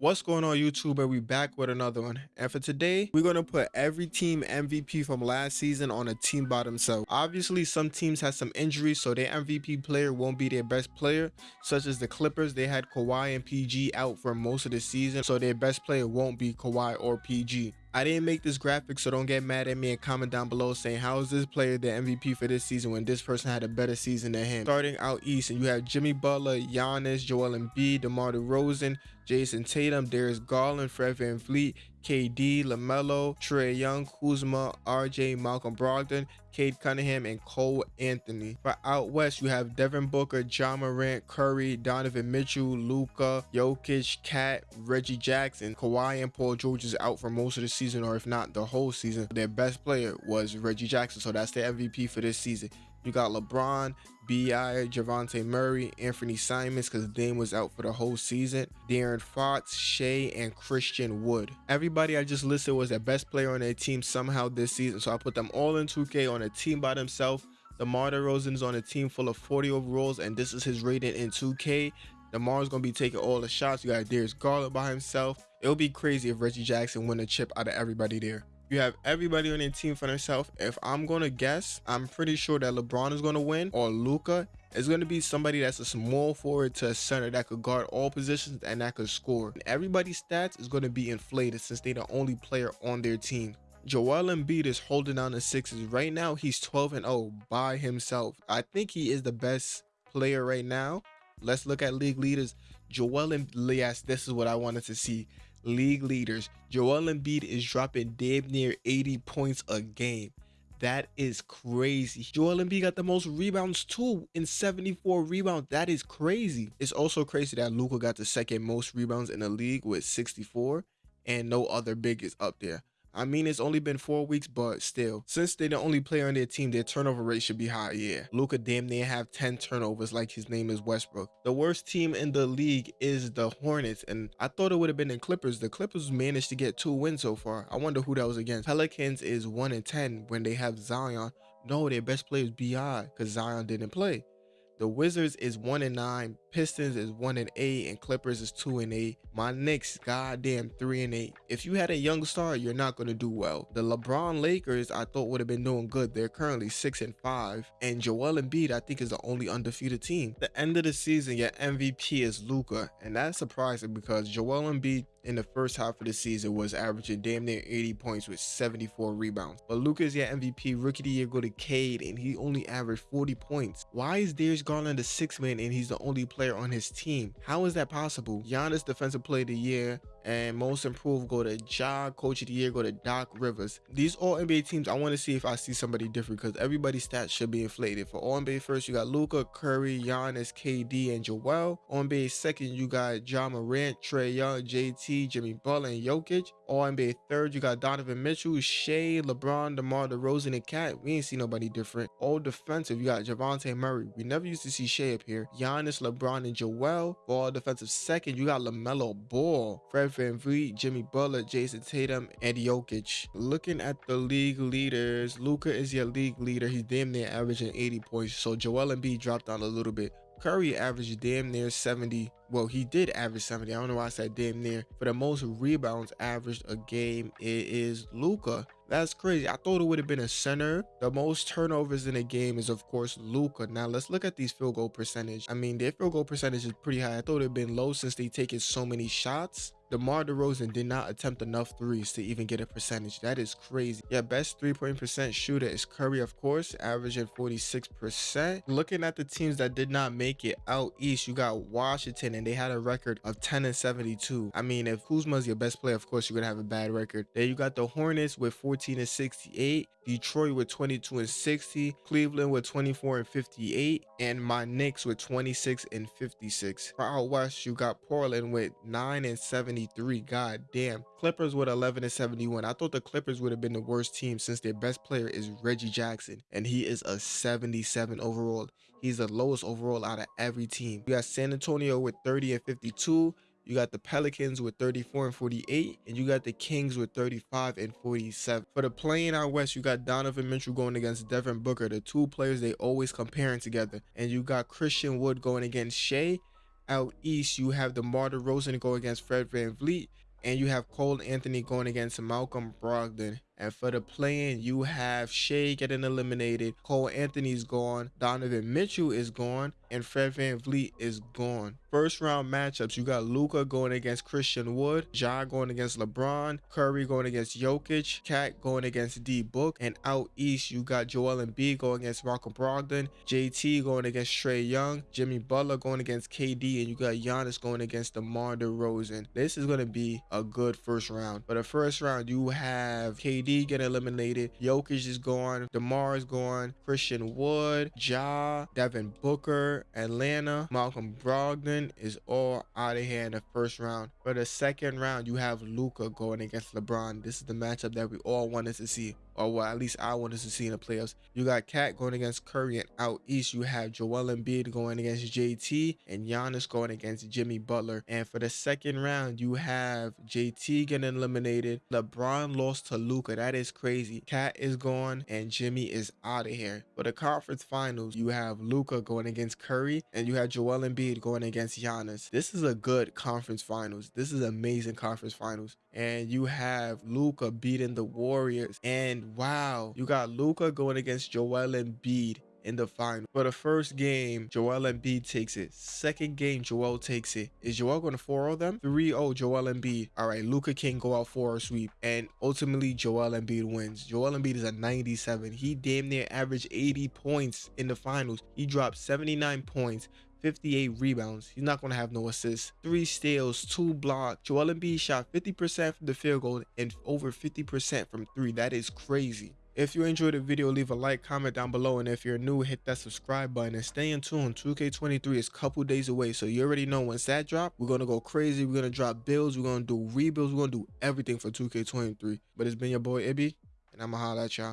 What's going on YouTube? And we back with another one. And for today, we're going to put every team MVP from last season on a team by themselves. Obviously, some teams had some injuries, so their MVP player won't be their best player, such as the Clippers. They had Kawhi and PG out for most of the season, so their best player won't be Kawhi or PG. I didn't make this graphic, so don't get mad at me and comment down below saying how is this player the MVP for this season when this person had a better season than him. Starting out east, and you have Jimmy Butler, Giannis, Joel Embiid, DeMar DeRozan, Jayson Tatum, Darius Garland, Fred VanVleet, KD, LaMelo, Trae Young, Kuzma, RJ, Malcolm Brogdon, Cade Cunningham, and Cole Anthony. For out west, you have Devin Booker, Ja Morant, Curry, Donovan Mitchell, Luka, Jokic, Cat, Reggie Jackson, Kawhi, and Paul George is out for most of the season, or if not the whole season. Their best player was Reggie Jackson, so that's their MVP for this season. You got LeBron, B.I., Dejounte Murray, Anthony Simons, because Dame was out for the whole season, De'Aaron Fox, Shai, and Christian Wood. Everybody I just listed was the best player on their team somehow this season, so I put them all in 2K on a team by themselves. DeMar DeRozan is on a team full of 40 overalls, and this is his rating in 2K. DeMar's going to be taking all the shots. You got Darius Garland by himself. It would be crazy if Reggie Jackson win a chip out of everybody there. You have everybody on their team for themselves. If I'm going to guess, I'm pretty sure that LeBron is going to win or Luka. is going to be somebody that's a small forward to a center that could guard all positions and that could score. And everybody's stats is going to be inflated since they're the only player on their team. Joel Embiid is holding down the sixes. Right now, he's 12 and 0 by himself. I think he is the best player right now. Let's look at league leaders. Joel Embiid, yes, this is what I wanted to see league leaders. Joel Embiid is dropping damn near 80 points a game. That is crazy. Joel Embiid got the most rebounds too in 74 rebounds. That is crazy. It's also crazy that Luka got the second most rebounds in the league with 64 and no other big is up there. I mean, it's only been four weeks, but still, since they're the only player on their team, their turnover rate should be high. Yeah, Luka damn near have 10 turnovers like his name is Westbrook. The worst team in the league is the Hornets, and I thought it would have been the Clippers. The Clippers managed to get two wins so far. I wonder who that was against. Pelicans is 1 and 10 when they have Zion. No, their best player is BI because Zion didn't play. The Wizards is 1 and 9, Pistons is 1 and 8, and Clippers is 2 and 8. My Knicks, goddamn 3 and 8. If you had a young star, you're not going to do well. The LeBron Lakers, I thought would have been doing good. They're currently 6 and 5. And Joel Embiid, I think, is the only undefeated team. The end of the season, your MVP is Luka, and that's surprising because Joel Embiid in the first half of the season was averaging damn near 80 points with 74 rebounds. But Luka's your MVP, rookie of the year go to Cade, and he only averaged 40 points. Why is Darius Garland the sixth man and he's the only player on his team? How is that possible? Giannis defensive player of the year, and most improved go to Ja, coach of the year go to Doc Rivers. These all NBA teams, I want to see if I see somebody different because everybody's stats should be inflated. For all NBA first, you got Luka, Curry, Giannis, KD, and Joel. All NBA second, you got Ja Morant, Trae Young, JT, Jimmy Butler, and Jokic. All NBA third, you got Donovan Mitchell, Shai, LeBron, DeMar DeRozan, and Cat. We ain't see nobody different. All defensive, you got Dejounte Murray. We never used to see Shai up here. Giannis, LeBron, and Joel. For all defensive second, you got LaMelo Ball, Fred VanVleet, Jimmy Butler, Jayson Tatum, and Jokic. Looking at the league leaders, Luka is your league leader. He's damn near averaging 80 points. So Joel Embiid dropped down a little bit. Curry averaged damn near 70. Well, he did average 70. I don't know why I said damn near. For the most rebounds averaged a game, it is Luka. That's crazy. I thought it would have been a center. The most turnovers in a game is, of course, Luka. Now, let's look at these field goal percentage. I mean, their field goal percentage is pretty high. I thought it would have been low since they taken so many shots. DeMar DeRozan did not attempt enough threes to even get a percentage. That is crazy. Yeah, best three-point percent shooter is Curry, of course, averaging 46%. Looking at the teams that did not make it out east, you got Washington, and they had a record of 10 and 72. I mean, if Kuzma's your best player, of course, you're going to have a bad record. Then you got the Hornets with 14 and 68. Detroit with 22 and 60, Cleveland with 24 and 58, and my Knicks with 26 and 56. For out west, you got Portland with 9 and 73. God damn. Clippers with 11 and 71. I thought the Clippers would have been the worst team since their best player is Reggie Jackson, and he is a 77 overall. He's the lowest overall out of every team. You got San Antonio with 30 and 52. You got the Pelicans with 34 and 48, and you got the Kings with 35 and 47. For the play-in out west, you got Donovan Mitchell going against Devin Booker, the two players they always comparing together. And you got Christian Wood going against Shai. Out east, you have the DeMar Rosen going against Fred VanVleet. And you have Cole Anthony going against Malcolm Brogdon. And for the play-in, you have Shai getting eliminated. Cole Anthony's gone. Donovan Mitchell is gone. And Fred VanVleet is gone. First round matchups, you got Luka going against Christian Wood, Ja going against LeBron, Curry going against Jokic, Cat going against D Book, and out east you got Joel Embiid going against Malcolm Brogdon, JT going against Trae Young, Jimmy Butler going against KD, and you got Giannis going against DeMar DeRozan. This is going to be a good first round. For the first round, you have KD KD get eliminated. Jokic is gone. DeMar is gone. Christian Wood, Ja, Devin Booker, Atlanta, Malcolm Brogdon is all out of here in the first round. For the second round, you have Luka going against LeBron. This is the matchup that we all wanted to see or what at least I wanted to see in the playoffs. You got Cat going against Curry, and out east you have Joel Embiid going against JT, and Giannis going against Jimmy Butler. And for the second round, you have JT getting eliminated. LeBron lost to Luka. That is crazy. Cat is gone, and Jimmy is out of here. For the conference finals, you have Luka going against Curry, and you have Joel Embiid going against Giannis. This is a good conference finals. This is amazing conference finals. And you have Luka beating the Warriors and wow, you got Luka going against Joel Embiid in the final. For the first game, Joel Embiid takes it. Second game, Joel takes it. Is Joel going to 4-0 them? 3-0 Joel Embiid. All right, Luka can go out for a sweep. And ultimately, Joel Embiid wins. Joel Embiid is a 97. He damn near averaged 80 points in the finals. He dropped 79 points, 58 rebounds. He's not going to have no assists. Three steals, two blocks. Joel Embiid shot 50% from the field goal and over 50% from three. That is crazy. If you enjoyed the video, leave a like, comment down below, and if you're new, hit that subscribe button and stay in tune. 2K23 is a couple days away, so you already know once that drop, we're gonna go crazy. We're gonna drop builds, we're gonna do rebuilds, we're gonna do everything for 2K23. But it's been your boy Ibby, and I'ma holla at y'all.